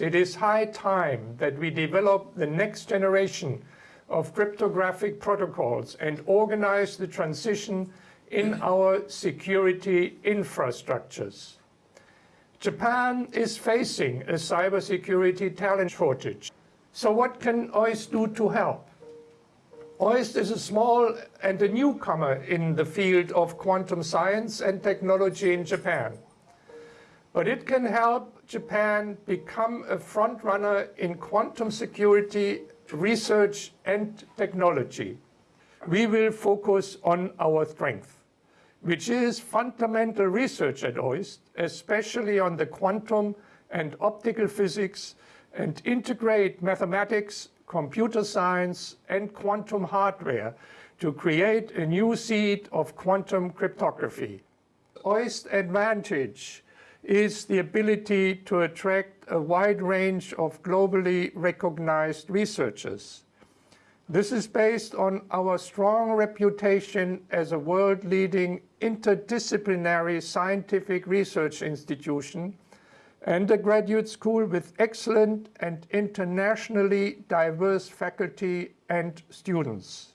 It is high time that we develop the next generation of cryptographic protocols and organize the transition in our security infrastructures. Japan is facing a cybersecurity talent shortage. So what can OIST do to help? OIST is a small and a newcomer in the field of quantum science and technology in Japan. But it can help Japan become a frontrunner in quantum security research and technology. We will focus on our strength, which is fundamental research at OIST, especially on the quantum and optical physics, and integrate mathematics computer science and quantum hardware to create a new seed of quantum cryptography. OIST advantage is the ability to attract a wide range of globally recognized researchers. This is based on our strong reputation as a world-leading interdisciplinary scientific research institution and a graduate school with excellent and internationally diverse faculty and students.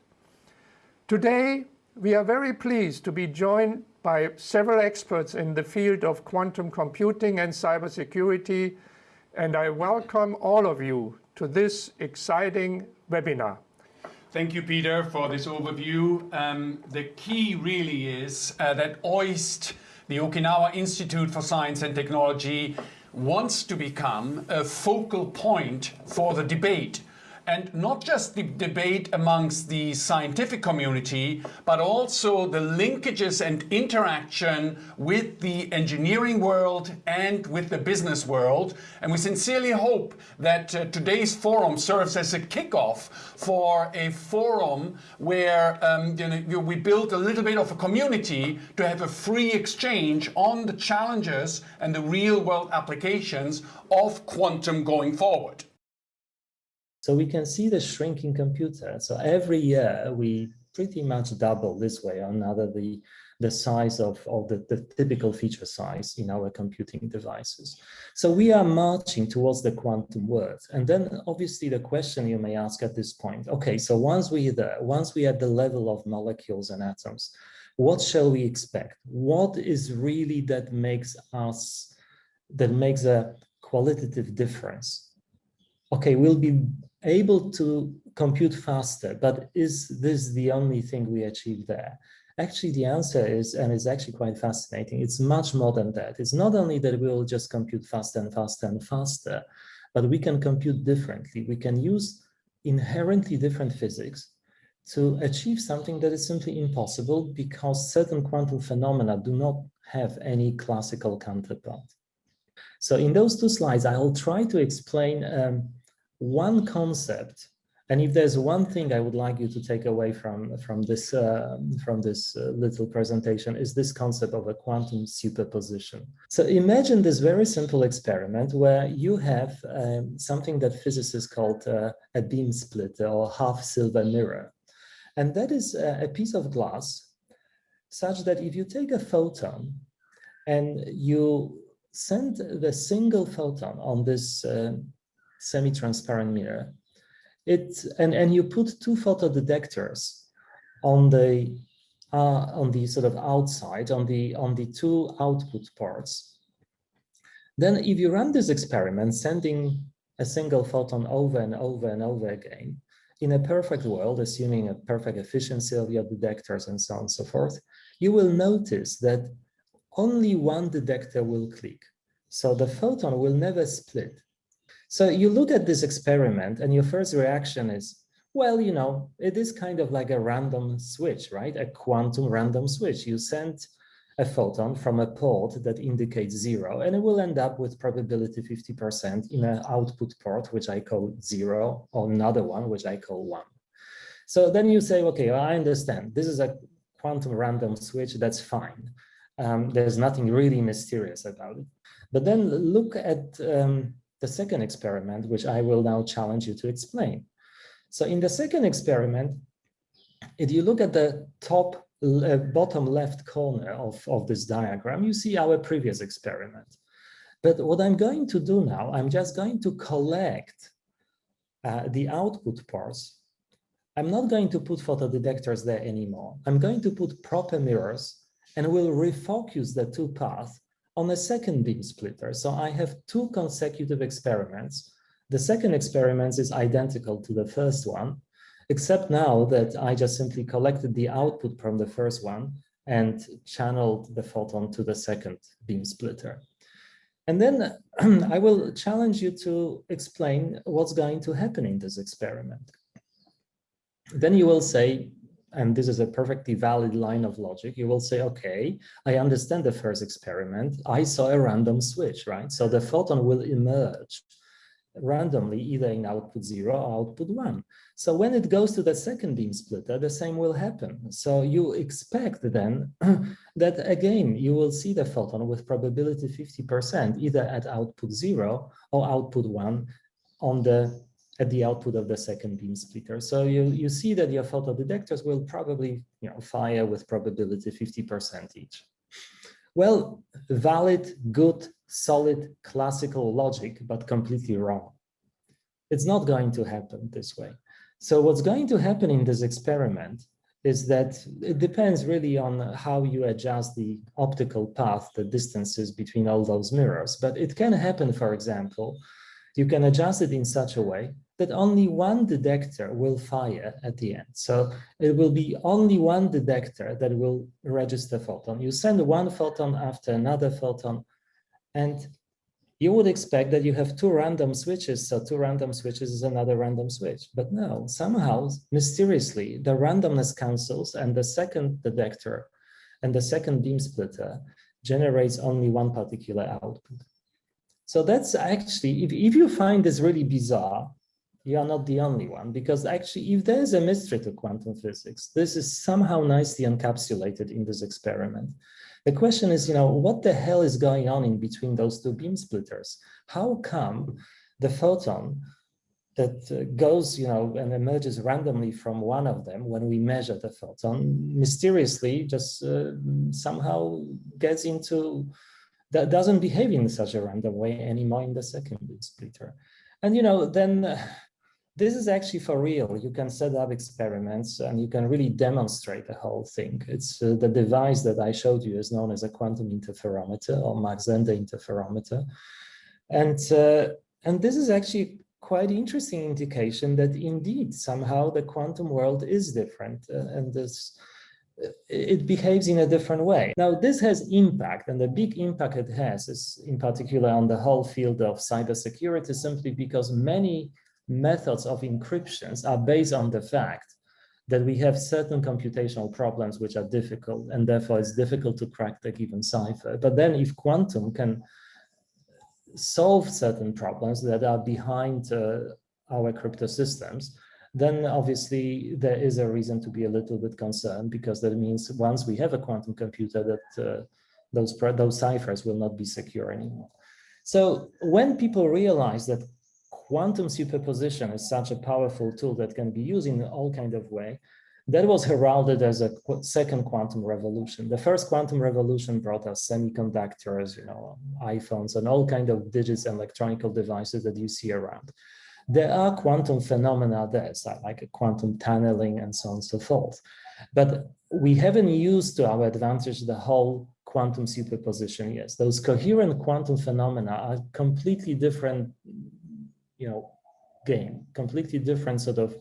Today, we are very pleased to be joined by several experts in the field of quantum computing and cybersecurity, and I welcome all of you to this exciting webinar. Thank you, Peter, for this overview. Um, the key really is uh, that OIST, the Okinawa Institute for Science and Technology, wants to become a focal point for the debate and not just the debate amongst the scientific community, but also the linkages and interaction with the engineering world and with the business world. And we sincerely hope that uh, today's forum serves as a kickoff for a forum where um, you know, we build a little bit of a community to have a free exchange on the challenges and the real world applications of quantum going forward. So we can see the shrinking computer. So every year we pretty much double this way or another the, the size of, of the, the typical feature size in our computing devices. So we are marching towards the quantum world. And then obviously the question you may ask at this point, okay, so once we're there, once we are at the level of molecules and atoms, what shall we expect? What is really that makes us, that makes a qualitative difference? Okay, we'll be able to compute faster, but is this the only thing we achieve there? Actually, the answer is, and it's actually quite fascinating, it's much more than that. It's not only that we'll just compute faster and faster and faster, but we can compute differently. We can use inherently different physics to achieve something that is simply impossible because certain quantum phenomena do not have any classical counterpart. So in those two slides, I'll try to explain um, one concept and if there's one thing I would like you to take away from from this uh, from this uh, little presentation is this concept of a quantum superposition. So imagine this very simple experiment where you have um, something that physicists called uh, a beam splitter or half silver mirror, and that is a, a piece of glass such that if you take a photon and you send the single photon on this uh, semi-transparent mirror. It and and you put two photodetectors on the uh, on the sort of outside on the on the two output ports. Then, if you run this experiment, sending a single photon over and over and over again, in a perfect world, assuming a perfect efficiency of your detectors and so on and so forth, you will notice that only one detector will click. So the photon will never split. So you look at this experiment and your first reaction is, well, you know, it is kind of like a random switch, right? A quantum random switch. You send a photon from a port that indicates zero, and it will end up with probability 50% in an output port, which I call zero, or another one, which I call one. So then you say, okay, well, I understand. This is a quantum random switch. That's fine. Um, there's nothing really mysterious about it. But then look at um, the second experiment, which I will now challenge you to explain. So in the second experiment, if you look at the top uh, bottom left corner of, of this diagram, you see our previous experiment. But what I'm going to do now, I'm just going to collect uh, the output pores. I'm not going to put photodetectors there anymore. I'm going to put proper mirrors and we'll refocus the two paths on a second beam splitter. So I have two consecutive experiments. The second experiment is identical to the first one, except now that I just simply collected the output from the first one and channeled the photon to the second beam splitter. And then I will challenge you to explain what's going to happen in this experiment. Then you will say, and this is a perfectly valid line of logic, you will say, okay, I understand the first experiment. I saw a random switch, right? So the photon will emerge randomly either in output zero or output one. So when it goes to the second beam splitter, the same will happen. So you expect then that again, you will see the photon with probability 50% either at output zero or output one on the at the output of the second beam splitter. So you, you see that your photodetectors will probably you know, fire with probability 50% each. Well, valid, good, solid, classical logic, but completely wrong. It's not going to happen this way. So what's going to happen in this experiment is that it depends really on how you adjust the optical path, the distances between all those mirrors. But it can happen, for example, you can adjust it in such a way that only one detector will fire at the end. So it will be only one detector that will register photon. You send one photon after another photon, and you would expect that you have two random switches. So two random switches is another random switch. But no, somehow, mysteriously, the randomness cancels and the second detector and the second beam splitter generates only one particular output. So that's actually, if, if you find this really bizarre, you are not the only one, because actually, if there is a mystery to quantum physics, this is somehow nicely encapsulated in this experiment. The question is, you know, what the hell is going on in between those two beam splitters? How come the photon that uh, goes, you know, and emerges randomly from one of them when we measure the photon, mysteriously just uh, somehow gets into, that doesn't behave in such a random way anymore in the second beam splitter. And, you know, then uh, this is actually for real. You can set up experiments and you can really demonstrate the whole thing. It's uh, the device that I showed you is known as a quantum interferometer or Mach-Zehnder interferometer. And, uh, and this is actually quite interesting indication that indeed somehow the quantum world is different uh, and this it behaves in a different way. Now, this has impact, and the big impact it has is in particular on the whole field of cybersecurity, simply because many methods of encryptions are based on the fact that we have certain computational problems which are difficult and therefore it's difficult to crack the given cipher. But then if quantum can solve certain problems that are behind uh, our crypto systems, then obviously there is a reason to be a little bit concerned because that means once we have a quantum computer that uh, those, those ciphers will not be secure anymore. So when people realize that quantum superposition is such a powerful tool that can be used in all kind of way. That was heralded as a second quantum revolution. The first quantum revolution brought us semiconductors, you know, iPhones and all kind of digits and electronic devices that you see around. There are quantum phenomena there, like quantum tunneling and so on and so forth. But we haven't used to our advantage the whole quantum superposition Yes, Those coherent quantum phenomena are completely different you know, game, completely different sort of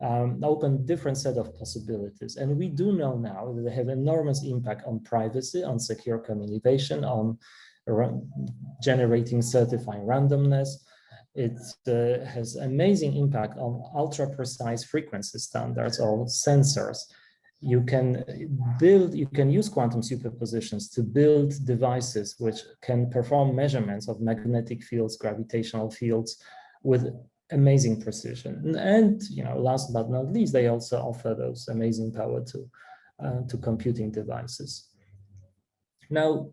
um, open different set of possibilities. And we do know now that they have enormous impact on privacy, on secure communication, on generating certifying randomness. It uh, has amazing impact on ultra precise frequency standards or sensors. You can build, you can use quantum superpositions to build devices which can perform measurements of magnetic fields, gravitational fields, with amazing precision. And, you know, last but not least, they also offer those amazing power to, uh, to computing devices. Now,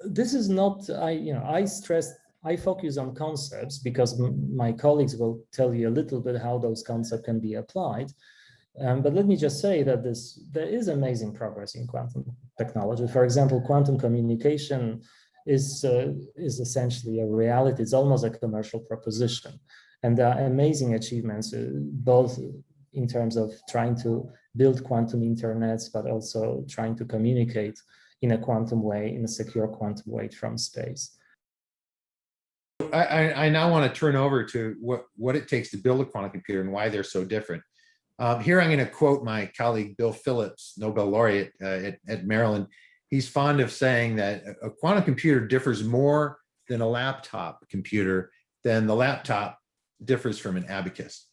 this is not, I, you know, I stress, I focus on concepts because my colleagues will tell you a little bit how those concepts can be applied. Um, but let me just say that this there is amazing progress in quantum technology. For example, quantum communication is, uh, is essentially a reality. It's almost a commercial proposition. And there are amazing achievements, uh, both in terms of trying to build quantum internets, but also trying to communicate in a quantum way, in a secure quantum way from space. I, I, now want to turn over to what, what it takes to build a quantum computer and why they're so different. Um, here I'm going to quote my colleague Bill Phillips, Nobel laureate uh, at, at Maryland. He's fond of saying that a quantum computer differs more than a laptop computer than the laptop differs from an abacus.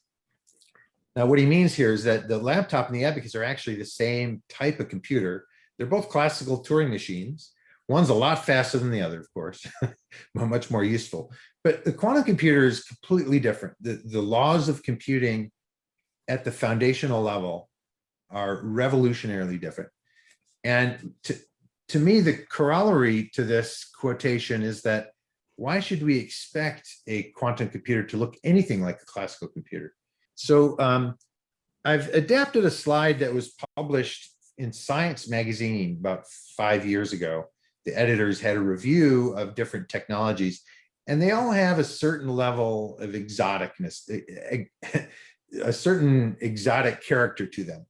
Now, what he means here is that the laptop and the abacus are actually the same type of computer. They're both classical Turing machines. One's a lot faster than the other, of course, but much more useful. But the quantum computer is completely different. The, the laws of computing at the foundational level are revolutionarily different. And to, to me, the corollary to this quotation is that why should we expect a quantum computer to look anything like a classical computer? So um, I've adapted a slide that was published in Science magazine about five years ago the editors had a review of different technologies and they all have a certain level of exoticness, a certain exotic character to them.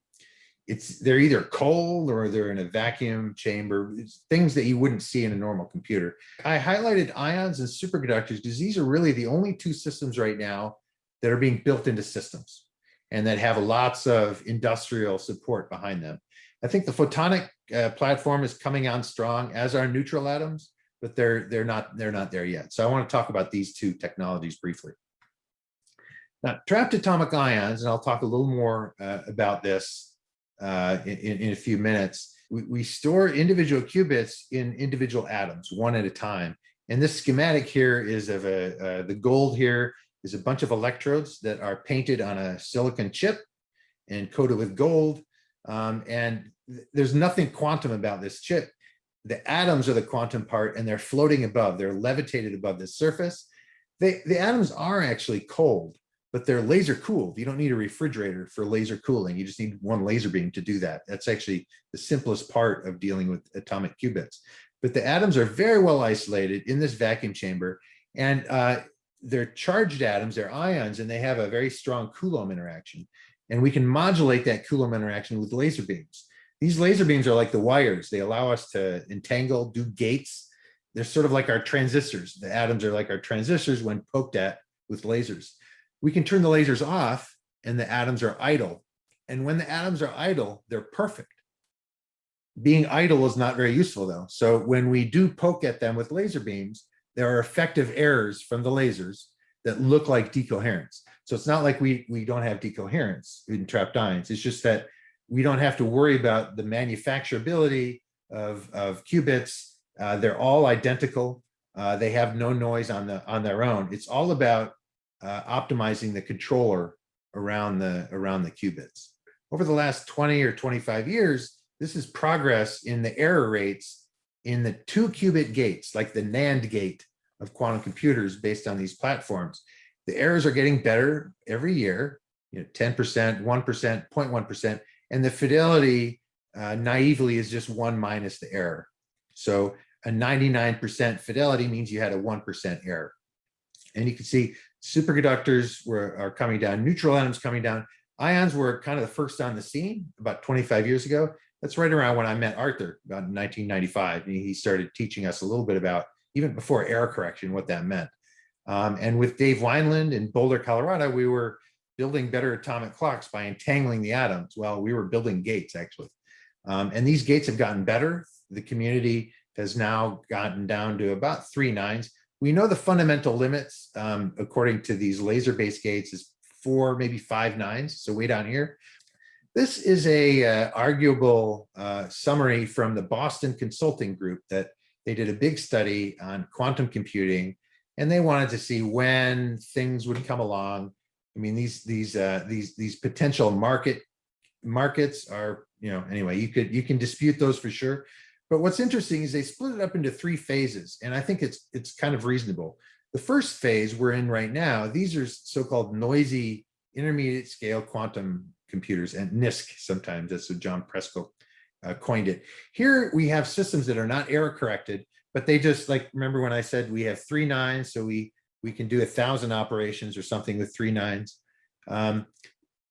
It's they're either cold or they're in a vacuum chamber, it's things that you wouldn't see in a normal computer. I highlighted ions and superconductors because these are really the only two systems right now that are being built into systems and that have lots of industrial support behind them. I think the photonic uh, platform is coming on strong, as are neutral atoms, but they're they're not they're not there yet. So I want to talk about these two technologies briefly. Now, trapped atomic ions, and I'll talk a little more uh, about this uh, in, in a few minutes. We, we store individual qubits in individual atoms, one at a time. And this schematic here is of a uh, the gold here is a bunch of electrodes that are painted on a silicon chip and coated with gold. Um, and there's nothing quantum about this chip. The atoms are the quantum part and they're floating above, they're levitated above the surface. They, the atoms are actually cold, but they're laser cooled. You don't need a refrigerator for laser cooling. You just need one laser beam to do that. That's actually the simplest part of dealing with atomic qubits. But the atoms are very well isolated in this vacuum chamber and uh, they're charged atoms, they're ions, and they have a very strong Coulomb interaction. And we can modulate that Coulomb interaction with laser beams. These laser beams are like the wires. They allow us to entangle, do gates. They're sort of like our transistors. The atoms are like our transistors when poked at with lasers. We can turn the lasers off and the atoms are idle. And when the atoms are idle, they're perfect. Being idle is not very useful though. So when we do poke at them with laser beams, there are effective errors from the lasers that look like decoherence. So it's not like we, we don't have decoherence in trapped ions. It's just that we don't have to worry about the manufacturability of, of qubits. Uh, they're all identical. Uh, they have no noise on the on their own. It's all about uh, optimizing the controller around the around the qubits. Over the last 20 or 25 years, this is progress in the error rates in the two qubit gates, like the NAND gate of quantum computers based on these platforms. The errors are getting better every year, you know, 10%, 1%, 0.1%, and the fidelity uh, naively is just one minus the error. So a 99% fidelity means you had a 1% error. And you can see superconductors were are coming down, neutral atoms coming down. Ions were kind of the first on the scene about 25 years ago. That's right around when I met Artur, about 1995. He started teaching us a little bit about, even before error correction, what that meant. Um, and with Dave Wineland in Boulder, Colorado, we were building better atomic clocks by entangling the atoms. Well, we were building gates actually. Um, and these gates have gotten better. The community has now gotten down to about three nines. We know the fundamental limits, um, according to these laser-based gates, is four, maybe five nines. So way down here. This is a uh, arguable uh, summary from the Boston Consulting Group that they did a big study on quantum computing, and they wanted to see when things would come along I mean, these these uh, these these potential market markets are, you know, anyway, you could you can dispute those for sure. But what's interesting is they split it up into three phases, and I think it's it's kind of reasonable. The first phase we're in right now, these are so-called noisy intermediate scale quantum computers and NISQ sometimes, that's what John Preskill uh, coined it. Here we have systems that are not error corrected, but they just like, remember when I said we have three nines, so we, we can do a thousand operations or something with three nines. Um,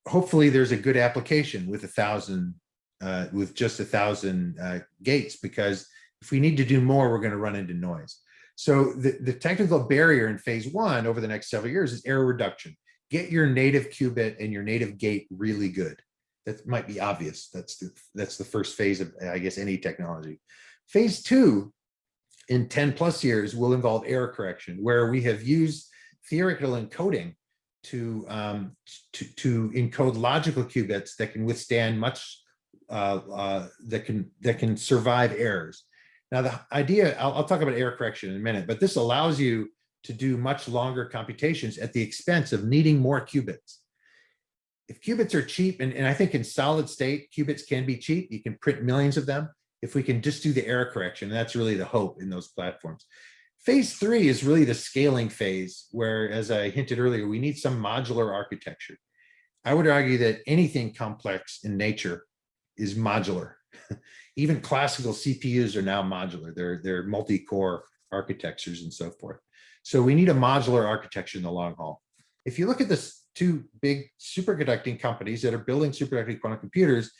hopefully there's a good application with a thousand, uh, with just a thousand, uh, gates, because if we need to do more, we're gonna run into noise. So the, the technical barrier in phase one over the next several years is error reduction. Get your native qubit and your native gate really good. That might be obvious. That's the, that's the first phase of, I guess, any technology. Phase two in 10 plus years will involve error correction, where we have used theoretical encoding to, um, to, to encode logical qubits that can withstand much, uh, uh, that can, that can survive errors. Now, the idea, I'll, I'll talk about error correction in a minute, but this allows you to do much longer computations at the expense of needing more qubits. If qubits are cheap, and, and I think in solid state, qubits can be cheap, you can print millions of them. If we can just do the error correction, that's really the hope in those platforms. Phase three is really the scaling phase where, as I hinted earlier, we need some modular architecture. I would argue that anything complex in nature is modular. Even classical CPUs are now modular. They're, they're multi-core architectures and so forth. So we need a modular architecture in the long haul. If you look at this two big superconducting companies that are building superconducting quantum computers,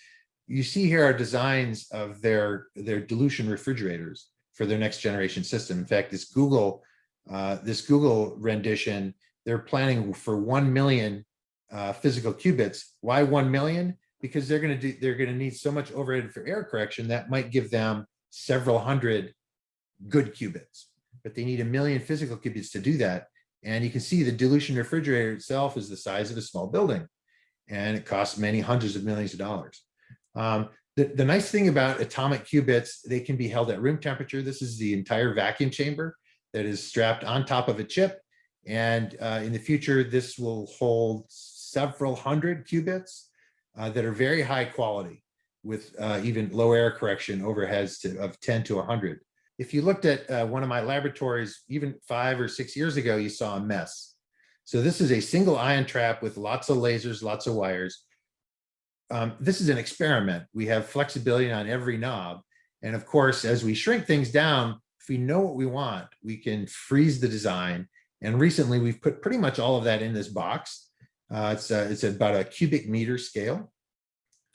you see here are designs of their, their dilution refrigerators for their next generation system. In fact, this Google, uh, this Google rendition, they're planning for 1 million uh, physical qubits. Why 1 million? Because they're going to do, they're going to need so much overhead for error correction that might give them several hundred good qubits, but they need a million physical qubits to do that. And you can see the dilution refrigerator itself is the size of a small building and it costs many hundreds of millions of dollars. Um, the, the nice thing about atomic qubits, they can be held at room temperature. This is the entire vacuum chamber that is strapped on top of a chip. And uh, in the future, this will hold several hundred qubits uh, that are very high quality with uh, even low error correction overheads to, of 10 to 100. If you looked at uh, one of my laboratories, even five or six years ago, you saw a mess. So this is a single ion trap with lots of lasers, lots of wires um, this is an experiment. We have flexibility on every knob. And of course, as we shrink things down, if we know what we want, we can freeze the design. And recently we've put pretty much all of that in this box. Uh, it's, uh, it's about a cubic meter scale.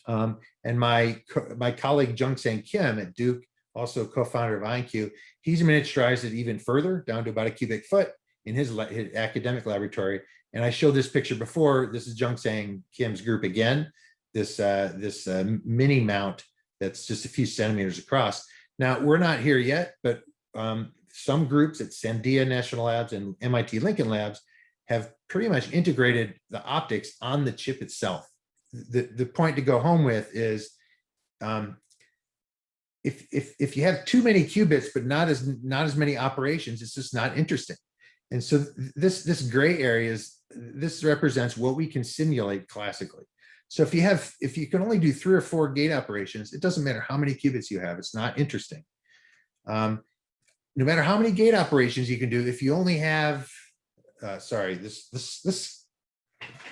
Um, and my, my colleague Jungsang Kim at Duke, also co-founder of IonQ, he's miniaturized it even further down to about a cubic foot in his, his academic laboratory. And I showed this picture before. This is Jungsang Kim's group again this uh, this uh, mini mount that's just a few centimeters across. Now we're not here yet, but um, some groups at Sandia National Labs and MIT Lincoln Labs have pretty much integrated the optics on the chip itself. The, the point to go home with is um, if, if, if you have too many qubits, but not as, not as many operations, it's just not interesting. And so this, this gray area is, this represents what we can simulate classically. So if you have, if you can only do three or four gate operations, it doesn't matter how many qubits you have, it's not interesting. Um, no matter how many gate operations you can do, if you only have, uh, sorry, this, this, this,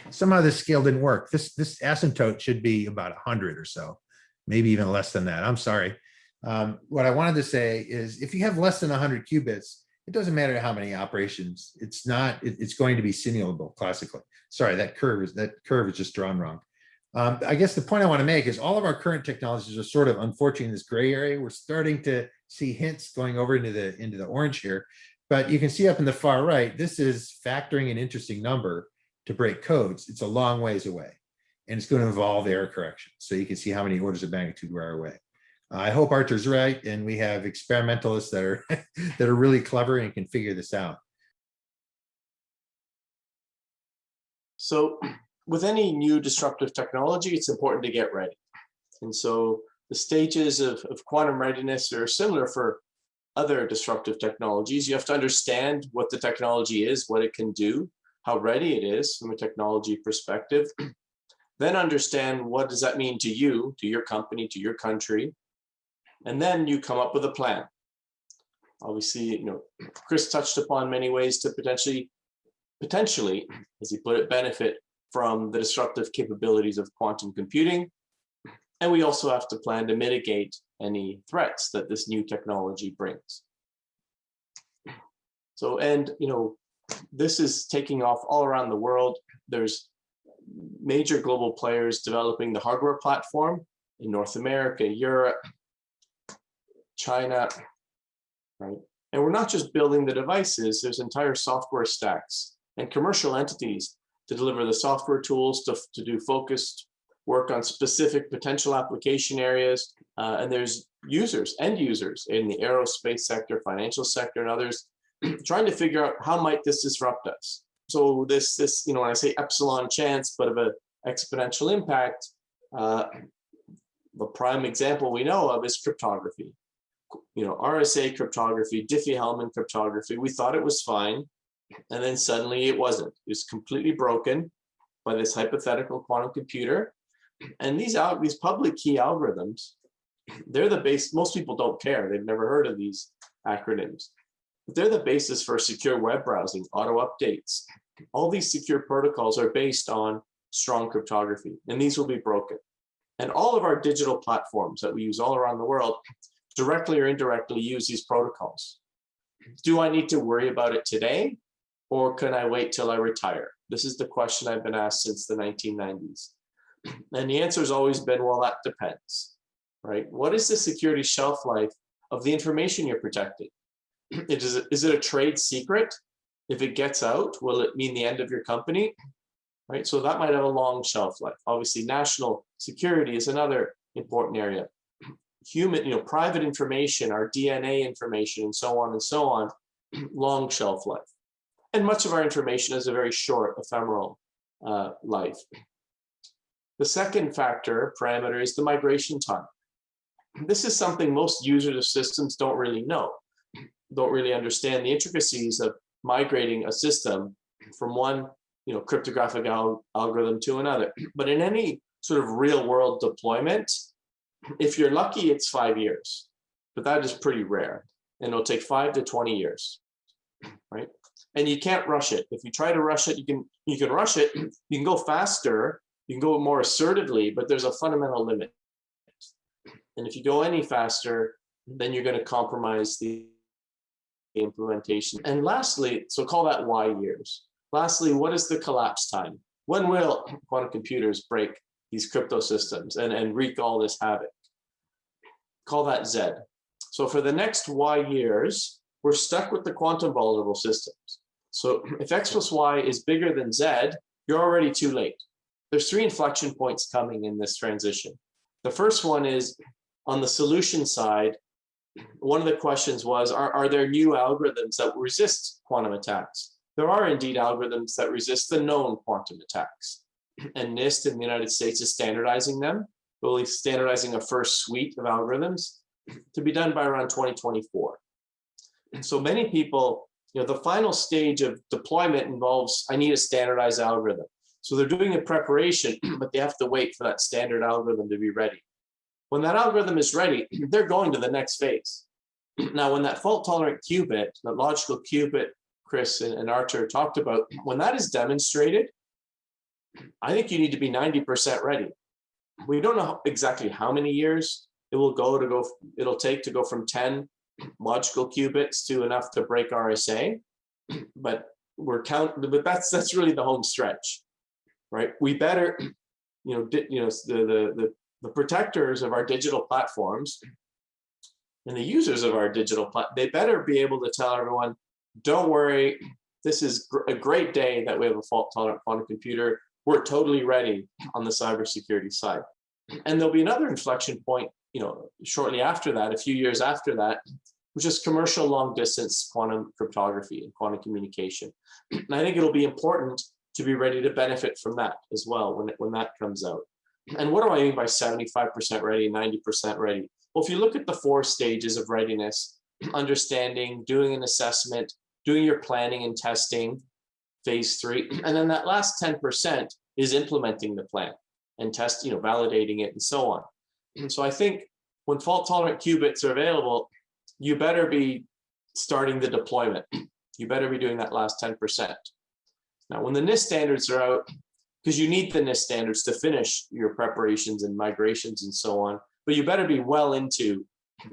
somehow this scale didn't work. This, this asymptote should be about a hundred or so, maybe even less than that. I'm sorry. Um, what I wanted to say is if you have less than 100 qubits, it doesn't matter how many operations. It's not. It, it's going to be simulable classically. Sorry, that curve is that curve is just drawn wrong. Um, I guess the point I want to make is all of our current technologies are sort of unfortunately in this gray area. We're starting to see hints going over into the into the orange here, but you can see up in the far right, this is factoring an interesting number to break codes. It's a long ways away and it's going to involve error correction. So you can see how many orders of magnitude we're away. I hope Artur's right and we have experimentalists that are that are really clever and can figure this out. So with any new disruptive technology, it's important to get ready. And so the stages of, of quantum readiness are similar for other disruptive technologies. You have to understand what the technology is, what it can do, how ready it is from a technology perspective. then understand what does that mean to you, to your company, to your country. And then you come up with a plan. Obviously, you know, Chris touched upon many ways to potentially, potentially, as he put it, benefit from the disruptive capabilities of quantum computing. And we also have to plan to mitigate any threats that this new technology brings. So, and, you know, this is taking off all around the world. There's major global players developing the hardware platform in North America, Europe, China, right? And we're not just building the devices, there's entire software stacks and commercial entities to deliver the software tools to, to do focused work on specific potential application areas. Uh, and there's users, end users in the aerospace sector, financial sector, and others trying to figure out how might this disrupt us. So this, this, you know, when I say epsilon chance, but of an exponential impact, uh, the prime example we know of is cryptography. You know, RSA cryptography, Diffie-Hellman cryptography, we thought it was fine. And then suddenly it wasn't. It was completely broken by this hypothetical quantum computer. And these out these public key algorithms, they're the base. Most people don't care. They've never heard of these acronyms. But they're the basis for secure web browsing, auto updates. All these secure protocols are based on strong cryptography, and these will be broken. And all of our digital platforms that we use all around the world directly or indirectly use these protocols. Do I need to worry about it today? Or can I wait till I retire? This is the question I've been asked since the 1990s. And the answer has always been, well, that depends, right? What is the security shelf life of the information you're protecting? it is, is it a trade secret? If it gets out, will it mean the end of your company? Right, so that might have a long shelf life. Obviously, national security is another important area. Human, you know, private information, our DNA information, and so on and so on, long shelf life. And much of our information has a very short ephemeral uh, life. The second factor parameter is the migration time. This is something most users of systems don't really know, don't really understand the intricacies of migrating a system from one you know, cryptographic al algorithm to another. But in any sort of real world deployment, if you're lucky, it's five years, but that is pretty rare. And it'll take five to 20 years, right? And you can't rush it. If you try to rush it, you can you can rush it. You can go faster, you can go more assertively, but there's a fundamental limit. And if you go any faster, then you're going to compromise the implementation. And lastly, so call that Y years. Lastly, what is the collapse time? When will quantum computers break these crypto systems and, and wreak all this havoc? Call that Z. So for the next Y years, we're stuck with the quantum vulnerable systems. So if X plus Y is bigger than Z, you're already too late there's three inflection points coming in this transition. The first one is on the solution side, one of the questions was, are, are there new algorithms that resist quantum attacks? There are indeed algorithms that resist the known quantum attacks. And NIST in the United States is standardizing them, really standardizing a first suite of algorithms to be done by around 2024. And so many people, you know, the final stage of deployment involves, I need a standardized algorithm. So they're doing a preparation, but they have to wait for that standard algorithm to be ready. When that algorithm is ready, they're going to the next phase. Now, when that fault tolerant qubit, that logical qubit Chris and, Artur talked about, when that is demonstrated, I think you need to be 90% ready. We don't know exactly how many years it will go to go, it'll take to go from 10 logical qubits to enough to break RSA, but we're counting, but that's, that's really the home stretch right? We better, you know, you know, the, the, the, the protectors of our digital platforms and the users of our digital plat, they better be able to tell everyone, don't worry, this is gr a great day that we have a fault tolerant quantum computer. We're totally ready on the cybersecurity side. And there'll be another inflection point, you know, shortly after that, a few years after that, which is commercial long distance quantum cryptography and quantum communication. And I think it'll be important to be ready to benefit from that as well when, when that comes out. And what do I mean by 75% ready, 90% ready? Well, if you look at the four stages of readiness, understanding, doing an assessment, doing your planning and testing, phase three, and then that last 10% is implementing the plan and test, you know, validating it and so on. And so I think when fault tolerant qubits are available, you better be starting the deployment. You better be doing that last 10%. Now, when the NIST standards are out, because you need the NIST standards to finish your preparations and migrations and so on, but you better be well into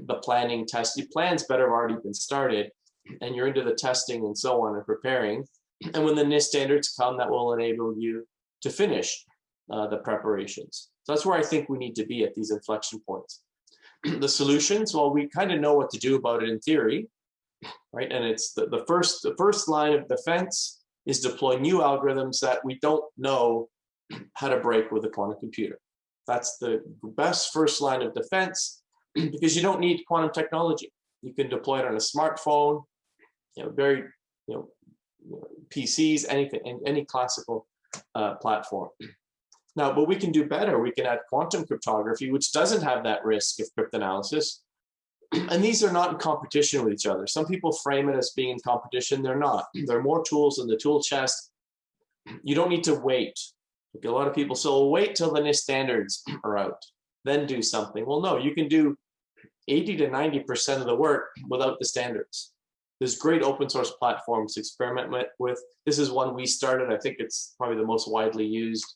the planning test. Your plans better have already been started. and you're into the testing and so on and preparing. And when the NIST standards come, that will enable you to finish uh, the preparations. So that's where I think we need to be at these inflection points. the solutions, well, we kind of know what to do about it in theory, right? And it's the, the first the first line of defense is deploy new algorithms that we don't know how to break with a quantum computer. That's the best first line of defense because you don't need quantum technology. You can deploy it on a smartphone, you know, very, you know, PCs, anything, any classical uh, platform. Now, but we can do better. We can add quantum cryptography, which doesn't have that risk of cryptanalysis. And these are not in competition with each other. Some people frame it as being in competition. They're not. There are more tools in the tool chest. You don't need to wait. a lot of people say, wait till the NIST standards are out, then do something. Well, no, you can do 80 to 90% of the work without the standards. There's great open source platforms to experiment with. This is one we started. I think it's probably the most widely used.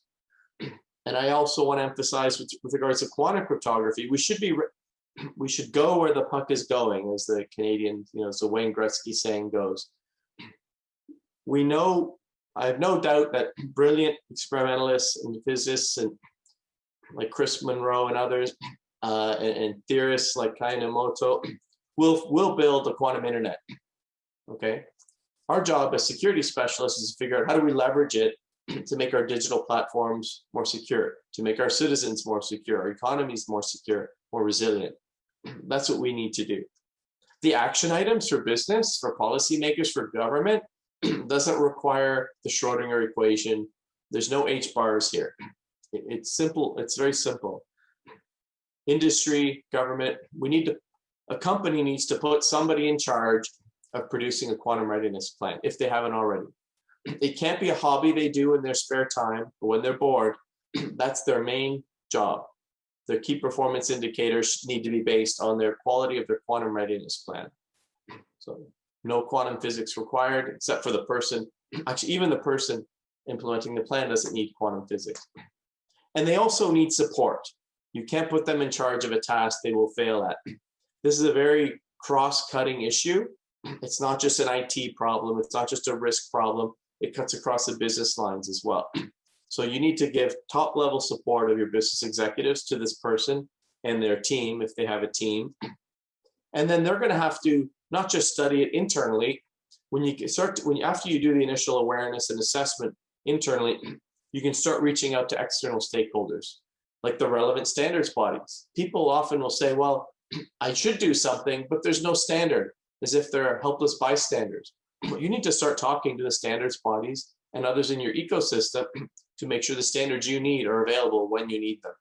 And I also want to emphasize with, with regards to quantum cryptography, we should be we should go where the puck is going, as the Canadian, you know, so Wayne Gretzky saying goes. We know, I have no doubt that brilliant experimentalists and physicists and like Chris Monroe and others, uh, and, and, theorists like Kae Nemoto will will build a quantum internet. Okay, our job as security specialists is to figure out how do we leverage it to make our digital platforms more secure, to make our citizens more secure, our economies more secure, more resilient. That's what we need to do. The action items for business, for policymakers, for government, doesn't require the Schrodinger equation. There's no H bars here. It's simple. It's very simple. Industry, government, we need to, a company needs to put somebody in charge of producing a quantum readiness plan if they haven't already. It can't be a hobby they do in their spare time or when they're bored. That's their main job. Their key performance indicators need to be based on their quality of their quantum readiness plan. So no quantum physics required, except for the person, actually even the person implementing the plan doesn't need quantum physics. And they also need support. You can't put them in charge of a task they will fail at. This is a very cross-cutting issue. It's not just an IT problem. It's not just a risk problem. It cuts across the business lines as well. So you need to give top level support of your business executives to this person and their team if they have a team. And then they're going to have to not just study it internally. When you start, to, when after you do the initial awareness and assessment internally, you can start reaching out to external stakeholders, like the relevant standards bodies. People often will say, "Well, I should do something, but there's no standard," as if they're helpless bystanders. You need to start talking to the standards bodies and others in your ecosystem to make sure the standards you need are available when you need them.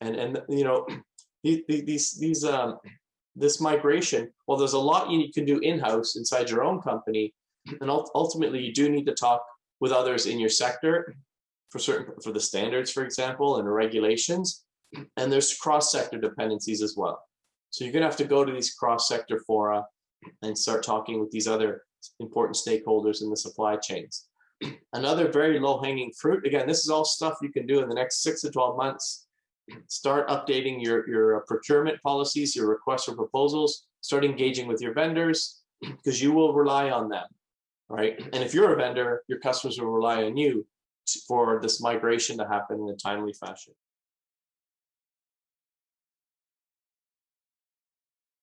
And and you know these these um this migration, well, there's a lot you can do in-house inside your own company, and ultimately you do need to talk with others in your sector for certain for the standards, for example, and regulations. And there's cross-sector dependencies as well. So you're gonna have to go to these cross-sector fora and start talking with these other important stakeholders in the supply chains. Another very low hanging fruit, again, this is all stuff you can do in the next six to 12 months. Start updating your, your uh, procurement policies, your requests for proposals, start engaging with your vendors because you will rely on them, right? And if you're a vendor, your customers will rely on you for this migration to happen in a timely fashion.